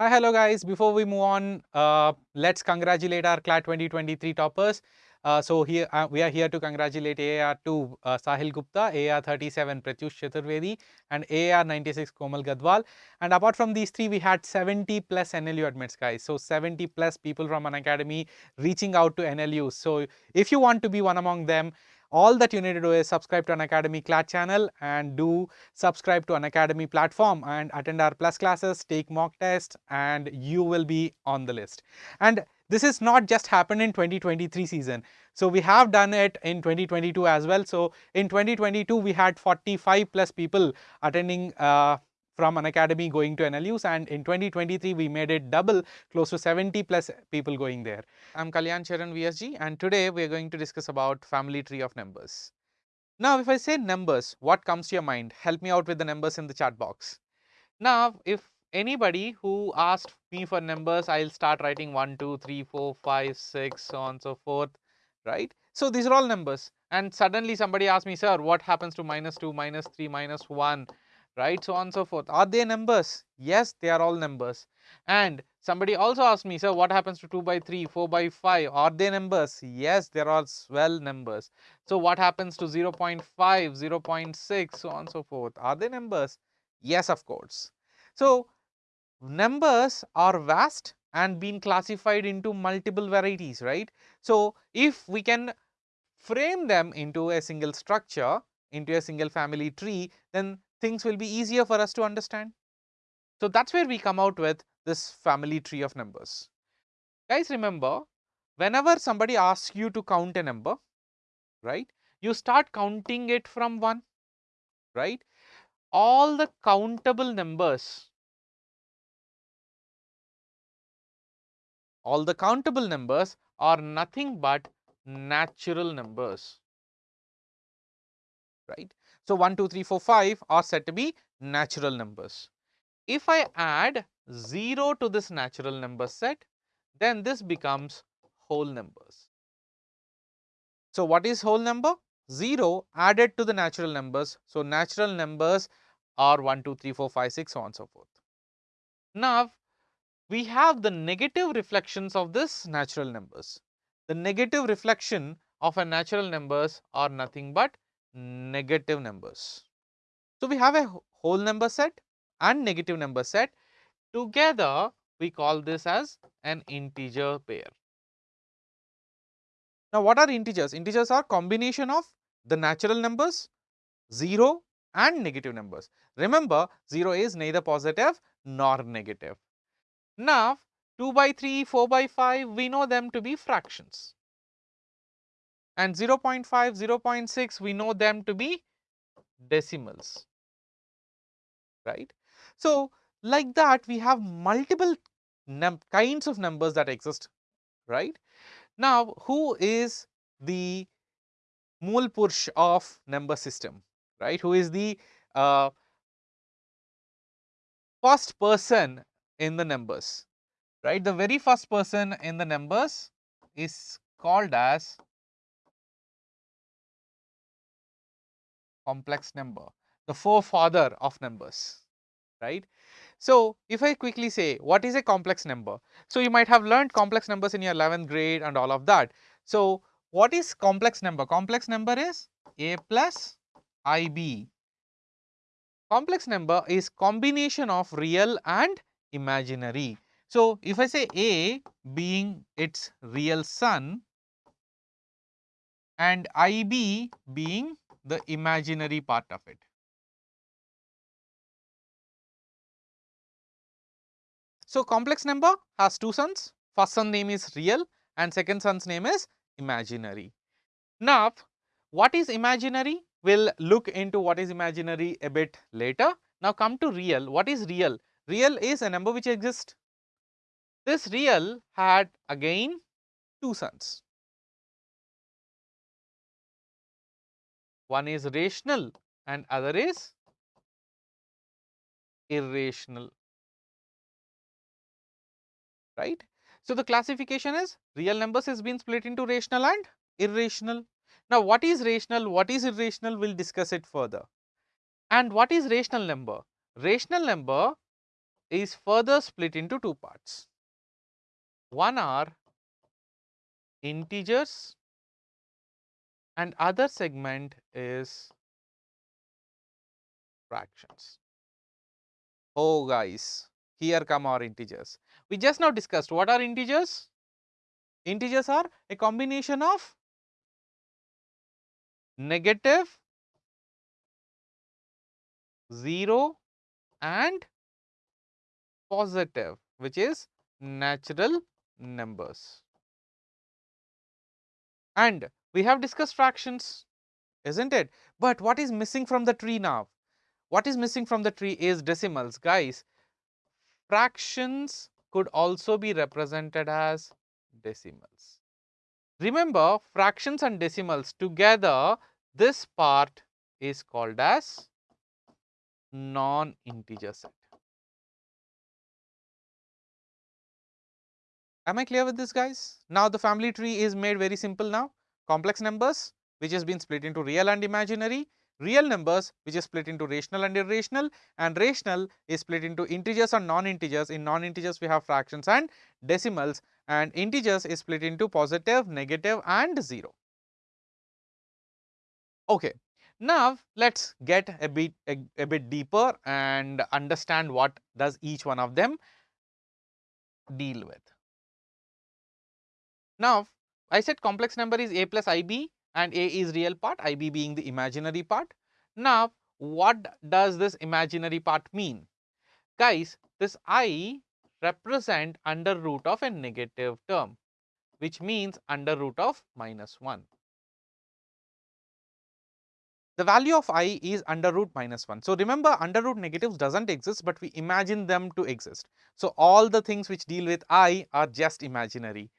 Hi, hello guys. Before we move on, uh, let's congratulate our CLAT 2023 toppers. Uh, so here uh, we are here to congratulate AR2 uh, Sahil Gupta, AR37 Pratyush Chaturvedi and AR96 Komal Gadwal. And apart from these three, we had 70 plus NLU admits guys. So 70 plus people from Unacademy reaching out to NLU. So if you want to be one among them, all that you need to do is subscribe to Unacademy CLAT channel and do subscribe to Unacademy platform and attend our plus classes, take mock tests and you will be on the list. And this is not just happened in 2023 season. So we have done it in 2022 as well. So in 2022 we had 45 plus people attending uh, from Unacademy going to NLUs and in 2023 we made it double close to 70 plus people going there. I'm Kalyan Charan VSG and today we are going to discuss about family tree of numbers. Now if I say numbers what comes to your mind help me out with the numbers in the chat box. Now if anybody who asked me for numbers I'll start writing 1 2 3 4 5 6 so on so forth right. So these are all numbers and suddenly somebody asks me sir what happens to minus 2 minus 3 minus 1 right so on and so forth. Are they numbers? Yes, they are all numbers. And somebody also asked me, sir, what happens to 2 by 3, 4 by 5? Are they numbers? Yes, they are swell numbers. So what happens to 0 0.5, 0 0.6, so on and so forth? Are they numbers? Yes, of course. So numbers are vast and been classified into multiple varieties, right? So if we can frame them into a single structure, into a single family tree, then things will be easier for us to understand. So that's where we come out with this family tree of numbers. Guys remember whenever somebody asks you to count a number, right, you start counting it from 1, right. All the countable numbers, all the countable numbers are nothing but natural numbers, right. So 1, 2, 3, 4, 5 are said to be natural numbers. If I add 0 to this natural number set, then this becomes whole numbers. So what is whole number? 0 added to the natural numbers. So natural numbers are 1, 2, 3, 4, 5, 6, so on and so forth. Now we have the negative reflections of this natural numbers. The negative reflection of a natural numbers are nothing but negative numbers. So, we have a whole number set and negative number set together we call this as an integer pair. Now, what are integers? Integers are combination of the natural numbers 0 and negative numbers. Remember 0 is neither positive nor negative. Now, 2 by 3, 4 by 5 we know them to be fractions and 0 0.5, 0 0.6 we know them to be decimals, right. So, like that we have multiple kinds of numbers that exist, right. Now, who is the Mool of number system, right, who is the uh, first person in the numbers, right. The very first person in the numbers is called as complex number, the forefather of numbers, right. So, if I quickly say what is a complex number? So, you might have learned complex numbers in your 11th grade and all of that. So, what is complex number? Complex number is a plus ib. Complex number is combination of real and imaginary. So, if I say a being its real son and ib being the imaginary part of it. So, complex number has two sons, first son name is real and second son's name is imaginary. Now, what is imaginary? We will look into what is imaginary a bit later. Now, come to real. What is real? Real is a number which exists. This real had again two sons. One is rational and other is irrational, right. So, the classification is real numbers has been split into rational and irrational. Now, what is rational, what is irrational, we will discuss it further. And what is rational number? Rational number is further split into two parts. One are integers and other segment is fractions. Oh guys, here come our integers. We just now discussed what are integers? Integers are a combination of negative, 0 and positive which is natural numbers. And we have discussed fractions isn't it? But what is missing from the tree now? What is missing from the tree is decimals guys. Fractions could also be represented as decimals. Remember fractions and decimals together this part is called as non-integer set. Am I clear with this guys? Now the family tree is made very simple now. Complex numbers which has been split into real and imaginary, real numbers which is split into rational and irrational and rational is split into integers and non-integers. In non-integers we have fractions and decimals and integers is split into positive, negative and 0. Okay. Now, let us get a bit a, a bit deeper and understand what does each one of them deal with. Now, I said complex number is a plus ib and a is real part, ib being the imaginary part. Now, what does this imaginary part mean? Guys, this i represent under root of a negative term, which means under root of minus 1. The value of i is under root minus 1. So, remember under root negatives does not exist, but we imagine them to exist. So, all the things which deal with i are just imaginary.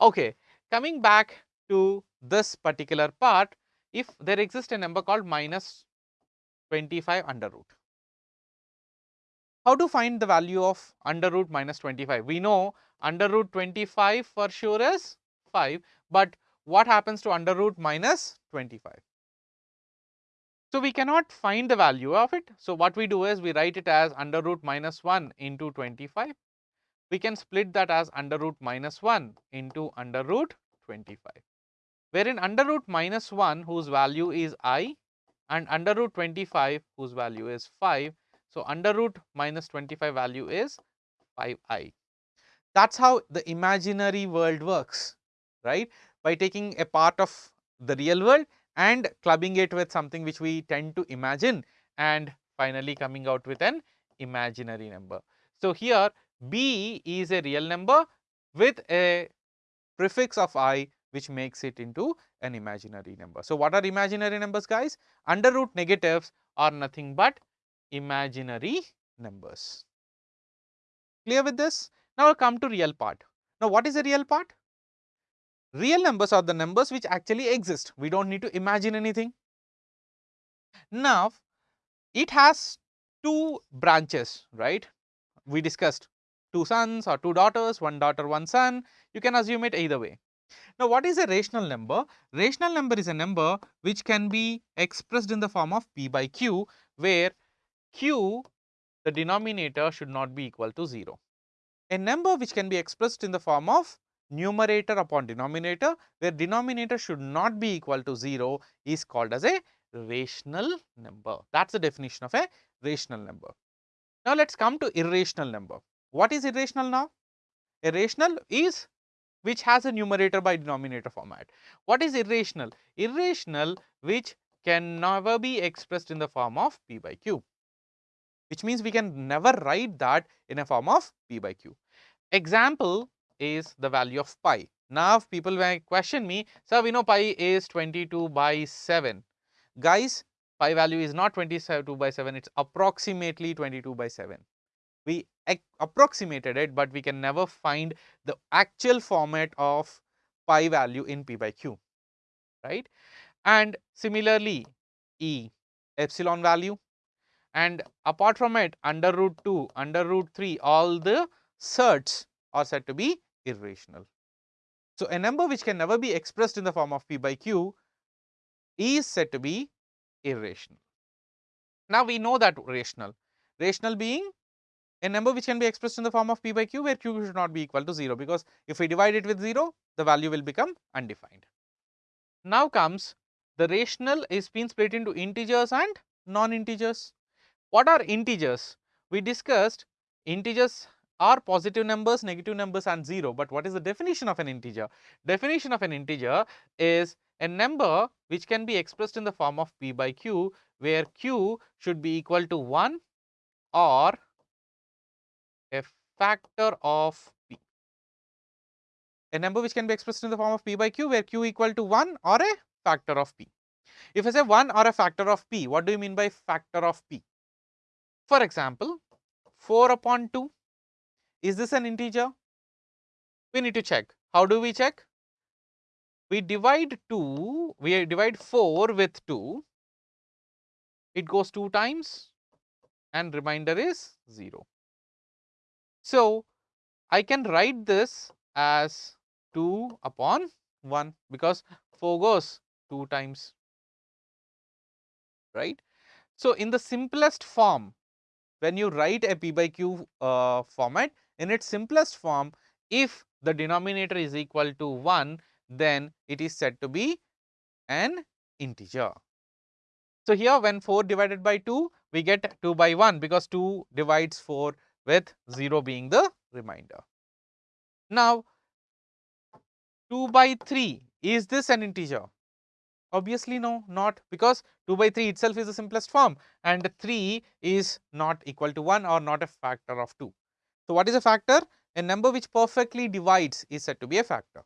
Okay, coming back to this particular part, if there exists a number called minus 25 under root. How to find the value of under root minus 25? We know under root 25 for sure is 5, but what happens to under root minus 25? So, we cannot find the value of it. So, what we do is we write it as under root minus 1 into 25. We can split that as under root minus 1 into under root 25, wherein under root minus 1 whose value is i and under root 25 whose value is 5. So, under root minus 25 value is 5i. That is how the imaginary world works, right, by taking a part of the real world and clubbing it with something which we tend to imagine and finally coming out with an imaginary number. So, here b is a real number with a prefix of i which makes it into an imaginary number. So, what are imaginary numbers guys? Under root negatives are nothing but imaginary numbers. Clear with this? Now, come to real part. Now, what is a real part? Real numbers are the numbers which actually exist. We do not need to imagine anything. Now, it has two branches, right? We discussed two sons or two daughters, one daughter, one son. You can assume it either way. Now, what is a rational number? Rational number is a number which can be expressed in the form of p by q, where q, the denominator should not be equal to 0. A number which can be expressed in the form of numerator upon denominator where denominator should not be equal to 0 is called as a rational number. That is the definition of a rational number. Now, let us come to irrational number. What is irrational now? Irrational is which has a numerator by denominator format. What is irrational? Irrational which can never be expressed in the form of p by q, which means we can never write that in a form of p by q. Example is the value of pi. Now, people may question me, sir, we know pi is 22 by 7. Guys, pi value is not 22 by 7, it is approximately 22 by 7. We approximated it, but we can never find the actual format of pi value in p by q, right. And similarly, e epsilon value and apart from it under root 2, under root 3 all the surds are said to be irrational. So, a number which can never be expressed in the form of p by q is said to be irrational. Now, we know that rational, rational being a number which can be expressed in the form of p by q where q should not be equal to 0 because if we divide it with 0 the value will become undefined. Now comes the rational is being split into integers and non-integers. What are integers? We discussed integers are positive numbers, negative numbers and 0. But what is the definition of an integer? Definition of an integer is a number which can be expressed in the form of p by q where q should be equal to 1 or a factor of p. A number which can be expressed in the form of p by q where q equal to 1 or a factor of p. If I say 1 or a factor of p, what do you mean by factor of p? For example, 4 upon 2 is this an integer? We need to check. How do we check? We divide 2, we divide 4 with 2, it goes 2 times and remainder is 0. So, I can write this as 2 upon 1 because 4 goes 2 times, right. So, in the simplest form, when you write a p by q uh, format, in its simplest form, if the denominator is equal to 1, then it is said to be an integer. So, here when 4 divided by 2, we get 2 by 1 because 2 divides 4 with 0 being the remainder. Now, 2 by 3, is this an integer? Obviously no, not because 2 by 3 itself is the simplest form and 3 is not equal to 1 or not a factor of 2. So, what is a factor? A number which perfectly divides is said to be a factor.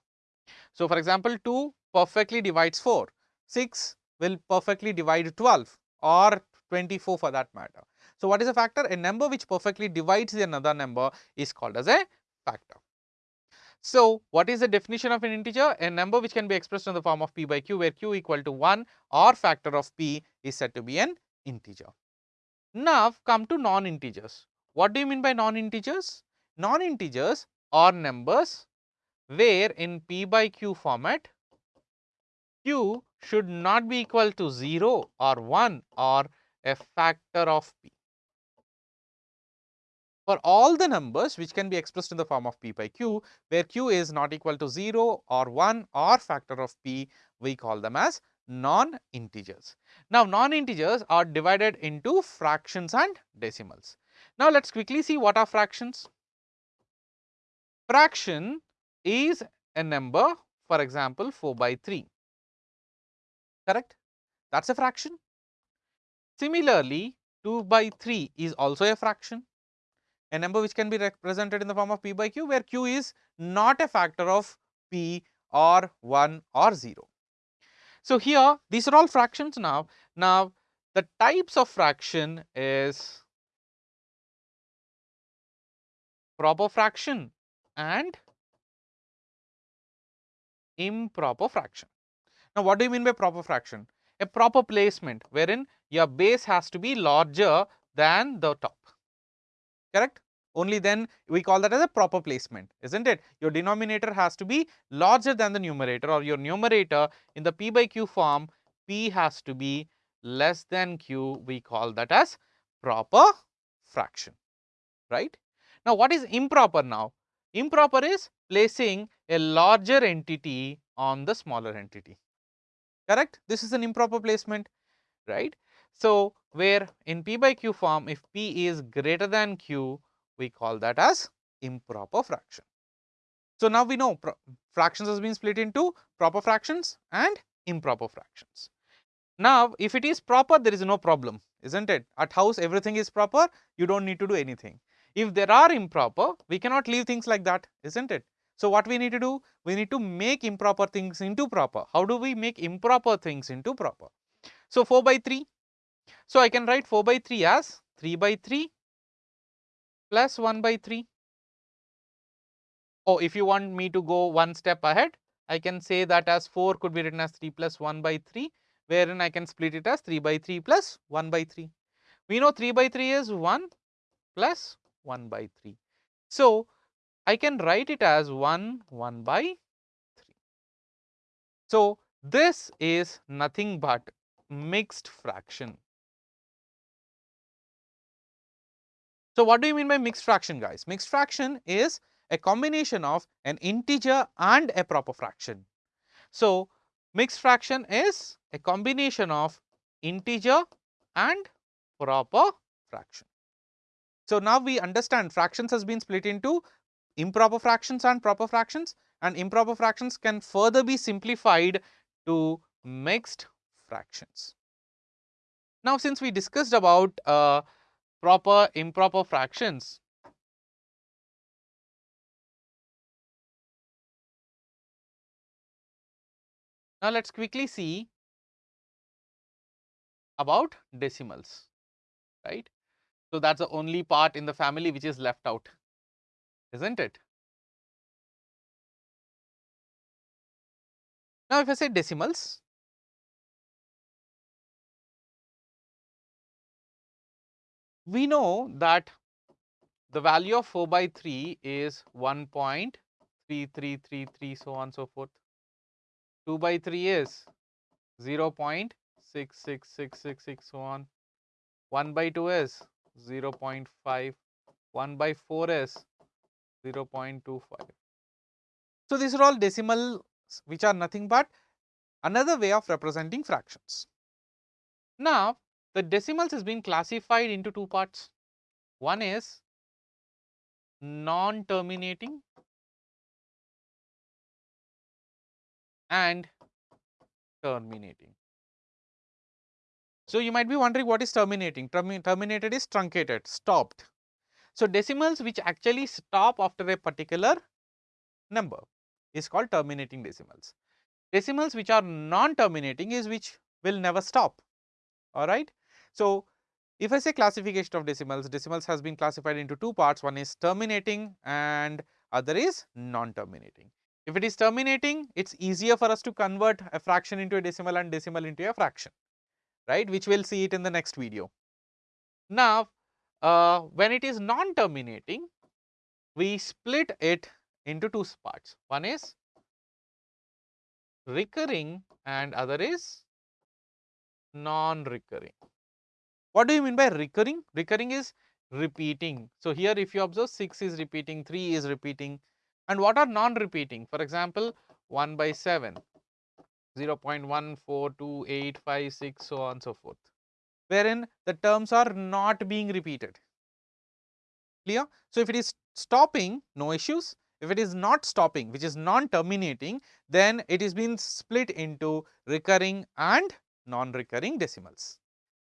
So, for example, 2 perfectly divides 4, 6 will perfectly divide 12 or 24 for that matter. So, what is a factor? A number which perfectly divides another number is called as a factor. So, what is the definition of an integer? A number which can be expressed in the form of p by q where q equal to 1 or factor of p is said to be an integer. Now, come to non-integers. What do you mean by non-integers? Non-integers are numbers where in p by q format q should not be equal to 0 or 1 or a factor of p. For all the numbers which can be expressed in the form of p by q, where q is not equal to 0 or 1 or factor of p, we call them as non-integers. Now, non-integers are divided into fractions and decimals. Now, let us quickly see what are fractions. Fraction is a number for example 4 by 3 correct that is a fraction. Similarly, 2 by 3 is also a fraction a number which can be represented in the form of p by q where q is not a factor of p or 1 or 0. So, here these are all fractions now. Now, the types of fraction is proper fraction and improper fraction. Now, what do you mean by proper fraction? A proper placement wherein your base has to be larger than the top, correct? Only then we call that as a proper placement, isn't it? Your denominator has to be larger than the numerator or your numerator in the p by q form, p has to be less than q, we call that as proper fraction, right? Now, what is improper now? Improper is placing a larger entity on the smaller entity, correct? This is an improper placement, right? So, where in p by q form if p is greater than q, we call that as improper fraction. So, now we know fractions has been split into proper fractions and improper fractions. Now, if it is proper there is no problem is not it at house everything is proper you do not need to do anything. If there are improper, we cannot leave things like that, isn't it? So, what we need to do? We need to make improper things into proper. How do we make improper things into proper? So, 4 by 3. So, I can write 4 by 3 as 3 by 3 plus 1 by 3. Oh, if you want me to go one step ahead, I can say that as 4 could be written as 3 plus 1 by 3, wherein I can split it as 3 by 3 plus 1 by 3. We know 3 by 3 is 1 plus 1 by 3. So, I can write it as 1 1 by 3. So, this is nothing but mixed fraction. So, what do you mean by mixed fraction guys? Mixed fraction is a combination of an integer and a proper fraction. So, mixed fraction is a combination of integer and proper fraction. So, now we understand fractions has been split into improper fractions and proper fractions and improper fractions can further be simplified to mixed fractions. Now, since we discussed about uh, proper improper fractions, now let us quickly see about decimals, right. So, that is the only part in the family which is left out, is not it? Now, if I say decimals, we know that the value of 4 by 3 is 1.3333 so on so forth. 2 by 3 is 0 0.66666 so on. 1 by 2 is 0 0.5, 1 by 4 is 0 0.25. So, these are all decimals which are nothing but another way of representing fractions. Now, the decimals is being classified into two parts. One is non-terminating and terminating. So, you might be wondering what is terminating? Termi terminated is truncated, stopped. So, decimals which actually stop after a particular number is called terminating decimals. Decimals which are non-terminating is which will never stop, alright. So, if I say classification of decimals, decimals has been classified into two parts, one is terminating and other is non-terminating. If it is terminating, it is easier for us to convert a fraction into a decimal and decimal into a fraction, right, which we will see it in the next video. Now, uh, when it is non-terminating, we split it into two parts. One is recurring and other is non-recurring. What do you mean by recurring? Recurring is repeating. So, here if you observe 6 is repeating, 3 is repeating and what are non-repeating? For example, 1 by 7, 0 0.142856 so on so forth, wherein the terms are not being repeated. Clear? So, if it is stopping, no issues. If it is not stopping, which is non-terminating, then it is being split into recurring and non-recurring decimals.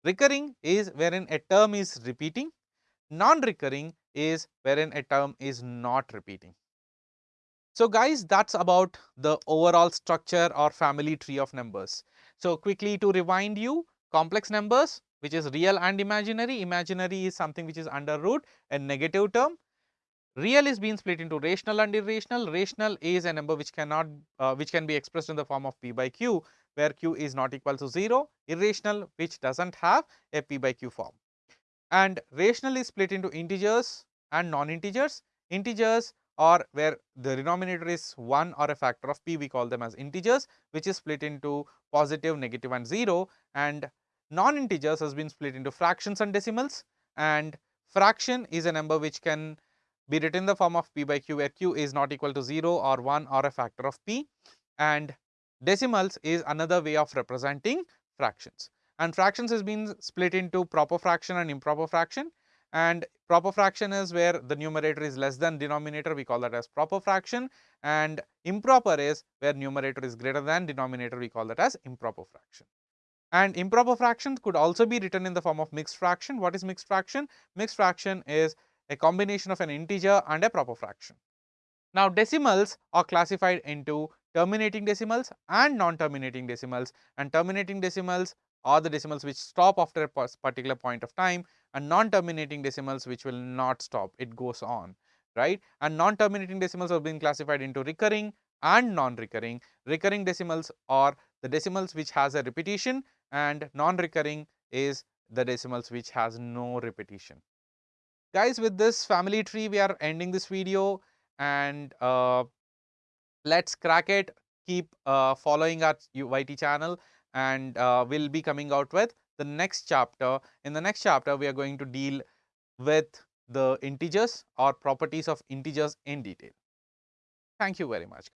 Recurring is wherein a term is repeating, non-recurring is wherein a term is not repeating. So guys, that's about the overall structure or family tree of numbers. So quickly to remind you, complex numbers which is real and imaginary, imaginary is something which is under root, a negative term. Real is being split into rational and irrational, rational is a number which cannot, uh, which can be expressed in the form of p by q where q is not equal to 0, irrational which does not have a p by q form. And rational is split into integers and non-integers. Integers or where the denominator is 1 or a factor of p we call them as integers which is split into positive, negative and 0 and non-integers has been split into fractions and decimals and fraction is a number which can be written in the form of p by q where q is not equal to 0 or 1 or a factor of p and Decimals is another way of representing fractions and fractions has been split into proper fraction and improper fraction and proper fraction is where the numerator is less than denominator we call that as proper fraction and improper is where numerator is greater than denominator we call that as improper fraction. And improper fractions could also be written in the form of mixed fraction. What is mixed fraction? Mixed fraction is a combination of an integer and a proper fraction. Now decimals are classified into terminating decimals and non-terminating decimals. And terminating decimals are the decimals which stop after a particular point of time and non-terminating decimals which will not stop. It goes on right? And non-terminating decimals have been classified into recurring and non-recurring. Recurring decimals are the decimals which has a repetition and non-recurring is the decimals which has no repetition. Guys with this family tree we are ending this video. And uh, let's crack it keep uh, following our YT channel and uh, we'll be coming out with the next chapter in the next chapter we are going to deal with the integers or properties of integers in detail. Thank you very much.